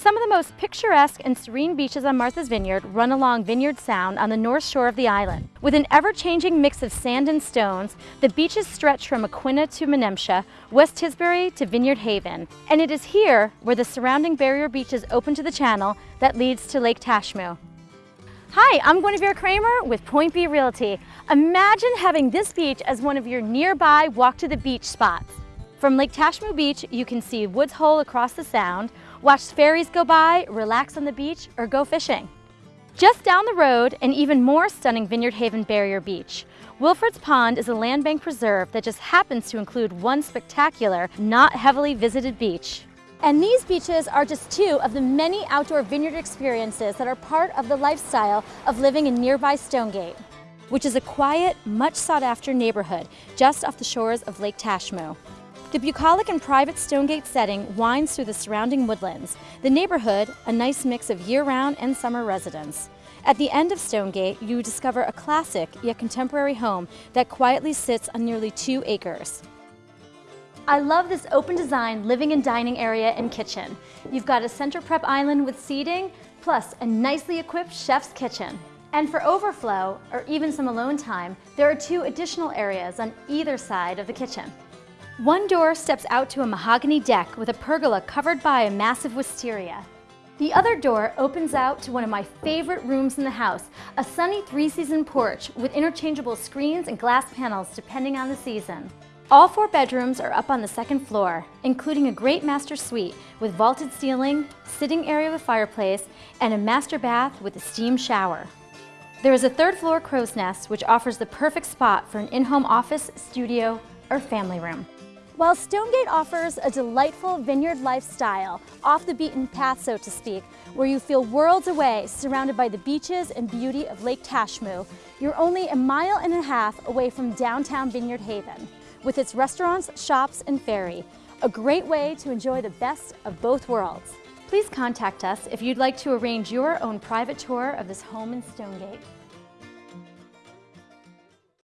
Some of the most picturesque and serene beaches on Martha's Vineyard run along Vineyard Sound on the north shore of the island. With an ever-changing mix of sand and stones, the beaches stretch from Aquinnah to Menemsha, West Tisbury to Vineyard Haven. And it is here, where the surrounding barrier beaches open to the channel, that leads to Lake Tashmoo. Hi, I'm Guinevere Kramer with Point B Realty. Imagine having this beach as one of your nearby walk to the beach spots. From Lake Tashmoo Beach, you can see Woods Hole across the sound, watch ferries go by, relax on the beach, or go fishing. Just down the road, an even more stunning Vineyard Haven Barrier Beach. Wilfrid's Pond is a land bank preserve that just happens to include one spectacular, not heavily visited beach. And these beaches are just two of the many outdoor vineyard experiences that are part of the lifestyle of living in nearby Stonegate, which is a quiet, much sought after neighborhood just off the shores of Lake Tashmoo. The bucolic and private Stonegate setting winds through the surrounding woodlands, the neighborhood a nice mix of year-round and summer residents. At the end of Stonegate, you discover a classic yet contemporary home that quietly sits on nearly two acres. I love this open design living and dining area and kitchen. You've got a center prep island with seating, plus a nicely equipped chef's kitchen. And for overflow, or even some alone time, there are two additional areas on either side of the kitchen. One door steps out to a mahogany deck with a pergola covered by a massive wisteria. The other door opens out to one of my favorite rooms in the house, a sunny three-season porch with interchangeable screens and glass panels depending on the season. All four bedrooms are up on the second floor, including a great master suite with vaulted ceiling, sitting area with fireplace, and a master bath with a steam shower. There is a third floor crow's nest which offers the perfect spot for an in-home office, studio, or family room. While Stonegate offers a delightful vineyard lifestyle, off the beaten path so to speak, where you feel worlds away surrounded by the beaches and beauty of Lake Tashmoo, you're only a mile and a half away from downtown Vineyard Haven, with its restaurants, shops, and ferry, a great way to enjoy the best of both worlds. Please contact us if you'd like to arrange your own private tour of this home in Stonegate.